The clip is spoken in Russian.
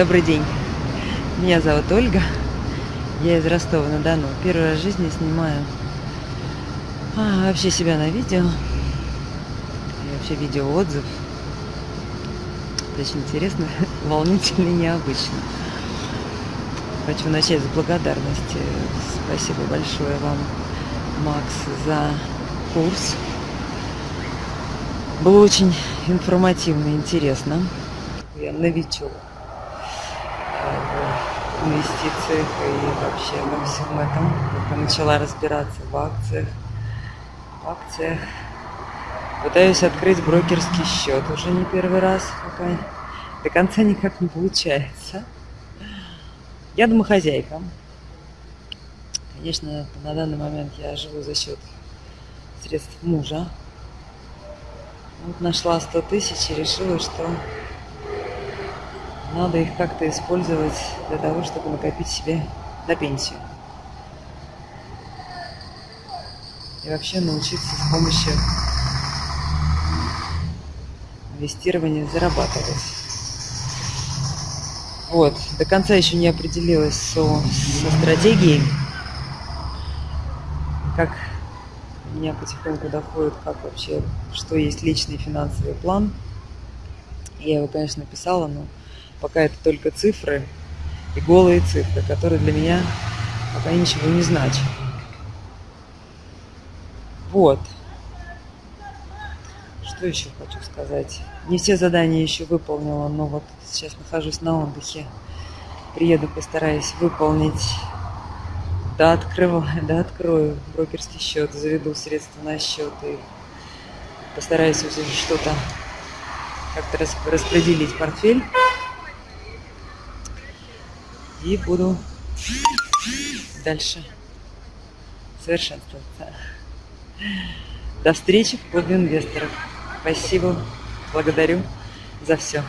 Добрый день. Меня зовут Ольга. Я из Ростова-на-Дону. Первый раз в жизни снимаю а, вообще себя на видео. И вообще видео отзыв. Это очень интересно, волнительно и необычно. Хочу начать с благодарности. Спасибо большое вам, Макс, за курс. Было очень информативно интересно. Я новичок в инвестициях и вообще во всем этом. Только начала разбираться в акциях. В акциях. Пытаюсь открыть брокерский счет уже не первый раз, пока до конца никак не получается. Я домохозяйка. Конечно, на данный момент я живу за счет средств мужа. Вот нашла 100 тысяч и решила, что надо их как-то использовать для того, чтобы накопить себе на пенсию. И вообще научиться с помощью инвестирования зарабатывать. Вот, до конца еще не определилась со, со стратегией, как меня потихоньку доходит, как вообще, что есть личный финансовый план. Я его, конечно, написала, но пока это только цифры и голые цифры, которые для меня пока ничего не значат. Вот. Что еще хочу сказать? Не все задания еще выполнила, но вот сейчас нахожусь на отдыхе. Приеду, постараюсь выполнить. Да, открываю, да, открою брокерский счет, заведу средства на счет и постараюсь уже что-то как-то распределить портфель и буду дальше совершенствоваться. До встречи в клубе инвесторов. Спасибо, благодарю за все.